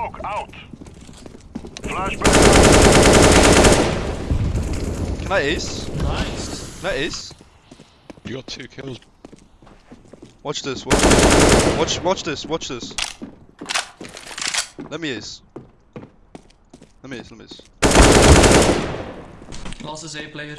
Smoke out. Flashback. Can I ace? Nice. Can I ace? You got two kills. Watch this. Watch this. Watch. Watch this. Watch this. Let me ace. Let me ace. Let me ace. Last is A player.